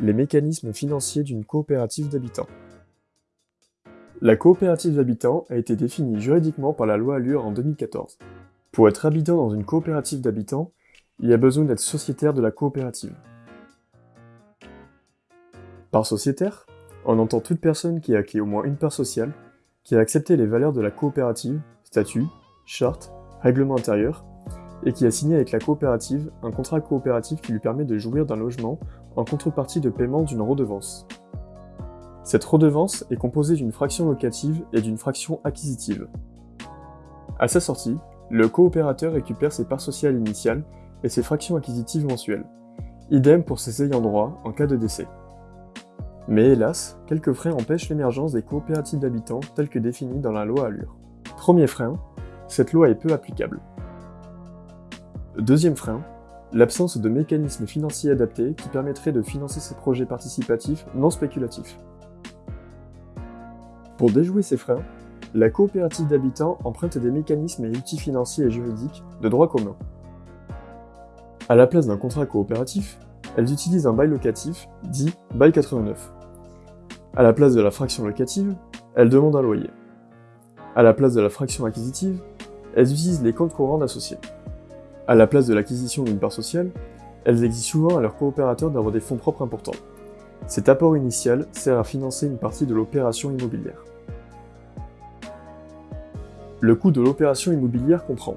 les mécanismes financiers d'une coopérative d'habitants. La coopérative d'habitants a été définie juridiquement par la loi Allure en 2014. Pour être habitant dans une coopérative d'habitants, il y a besoin d'être sociétaire de la coopérative. Par sociétaire, on entend toute personne qui a acquis au moins une part sociale, qui a accepté les valeurs de la coopérative, statut, charte, règlement intérieur, et qui a signé avec la coopérative un contrat coopératif qui lui permet de jouir d'un logement en contrepartie de paiement d'une redevance. Cette redevance est composée d'une fraction locative et d'une fraction acquisitive. À sa sortie, le coopérateur récupère ses parts sociales initiales et ses fractions acquisitives mensuelles. Idem pour ses ayants droit en cas de décès. Mais hélas, quelques freins empêchent l'émergence des coopératives d'habitants telles que définies dans la loi Allure. Premier frein, cette loi est peu applicable. Deuxième frein, l'absence de mécanismes financiers adaptés qui permettraient de financer ces projets participatifs non spéculatifs. Pour déjouer ces freins, la coopérative d'habitants emprunte des mécanismes et outils financiers et juridiques de droit commun. À la place d'un contrat coopératif, elles utilisent un bail locatif, dit bail 89. À la place de la fraction locative, elles demandent un loyer. À la place de la fraction acquisitive, elles utilisent les comptes courants d'associés. À la place de l'acquisition d'une part sociale, elles exigent souvent à leurs coopérateurs d'avoir des fonds propres importants. Cet apport initial sert à financer une partie de l'opération immobilière. Le coût de l'opération immobilière comprend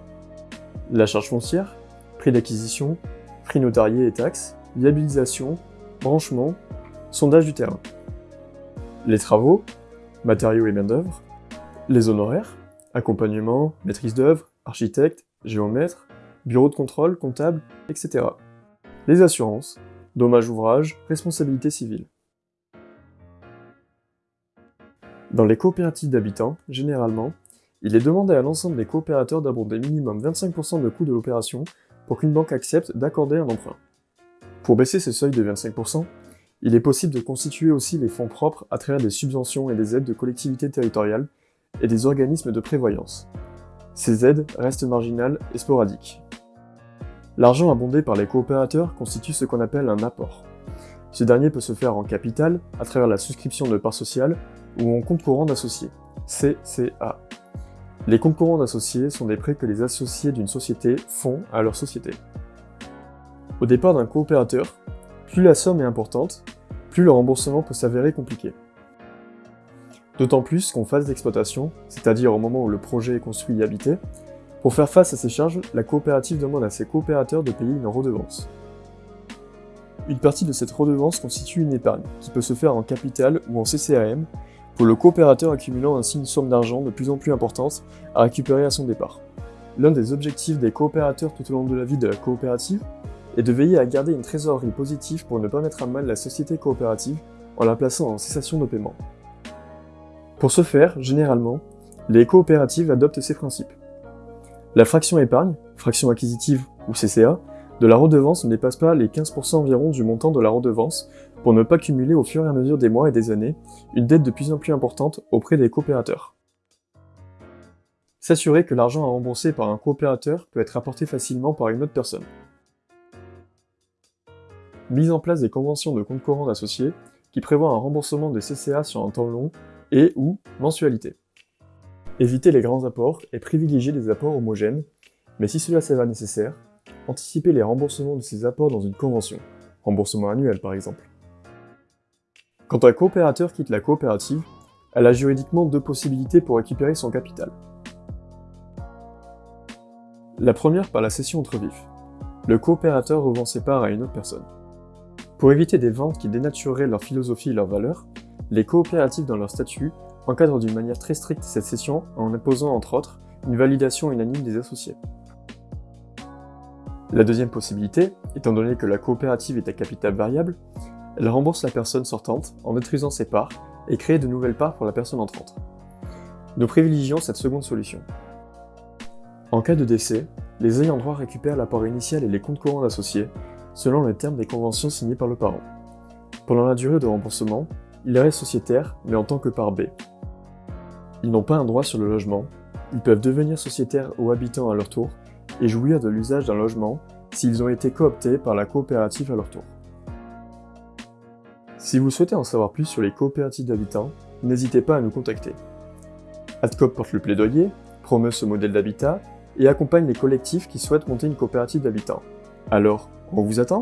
la charge foncière, prix d'acquisition, prix notarié et taxes, viabilisation, branchement, sondage du terrain. Les travaux, matériaux et main-d'œuvre, les honoraires, accompagnement, maîtrise d'œuvre, architecte, géomètre, bureau de contrôle, comptable, etc. Les assurances, dommages ouvrages, responsabilité civile. Dans les coopératives d'habitants, généralement, il est demandé à l'ensemble des coopérateurs d'abonder minimum 25% de coût de l'opération pour qu'une banque accepte d'accorder un emprunt. Pour baisser ce seuil de 25%, il est possible de constituer aussi les fonds propres à travers des subventions et des aides de collectivités territoriales et des organismes de prévoyance. Ces aides restent marginales et sporadiques. L'argent abondé par les coopérateurs constitue ce qu'on appelle un apport. Ce dernier peut se faire en capital, à travers la souscription de parts sociales, ou en compte courant d'associés, CCA. Les comptes courants d'associés sont des prêts que les associés d'une société font à leur société. Au départ d'un coopérateur, plus la somme est importante, plus le remboursement peut s'avérer compliqué. D'autant plus qu'en phase d'exploitation, c'est-à-dire au moment où le projet est construit et habité, pour faire face à ces charges, la coopérative demande à ses coopérateurs de payer une redevance. Une partie de cette redevance constitue une épargne, qui peut se faire en capital ou en CCAM, pour le coopérateur accumulant ainsi une somme d'argent de plus en plus importante à récupérer à son départ. L'un des objectifs des coopérateurs tout au long de la vie de la coopérative est de veiller à garder une trésorerie positive pour ne pas mettre à mal la société coopérative en la plaçant en cessation de paiement. Pour ce faire, généralement, les coopératives adoptent ces principes. La fraction épargne, fraction acquisitive ou CCA, de la redevance ne dépasse pas les 15% environ du montant de la redevance pour ne pas cumuler au fur et à mesure des mois et des années une dette de plus en plus importante auprès des coopérateurs. S'assurer que l'argent à rembourser par un coopérateur peut être apporté facilement par une autre personne. Mise en place des conventions de compte courant d'associés qui prévoient un remboursement de CCA sur un temps long et ou mensualité. Éviter les grands apports et privilégier des apports homogènes, mais si cela s'avère nécessaire, anticiper les remboursements de ces apports dans une convention, remboursement annuel par exemple. Quand un coopérateur quitte la coopérative, elle a juridiquement deux possibilités pour récupérer son capital. La première par la cession entre vifs. Le coopérateur revend ses parts à une autre personne. Pour éviter des ventes qui dénatureraient leur philosophie et leurs valeurs, les coopératives dans leur statut encadre d'une manière très stricte cette session en imposant entre autres une validation unanime des associés. La deuxième possibilité, étant donné que la coopérative est à capital variable, elle rembourse la personne sortante en détruisant ses parts et crée de nouvelles parts pour la personne entrante. Nous privilégions cette seconde solution. En cas de décès, les ayants droit récupèrent l'apport initial et les comptes courants d'associés, selon les termes des conventions signées par le parent. Pendant la durée de remboursement, il restent sociétaires, mais en tant que part B. Ils n'ont pas un droit sur le logement, ils peuvent devenir sociétaires ou habitants à leur tour et jouir de l'usage d'un logement s'ils ont été cooptés par la coopérative à leur tour. Si vous souhaitez en savoir plus sur les coopératives d'habitants, n'hésitez pas à nous contacter. ADCOP porte le plaidoyer, promeut ce modèle d'habitat et accompagne les collectifs qui souhaitent monter une coopérative d'habitants. Alors, on vous attend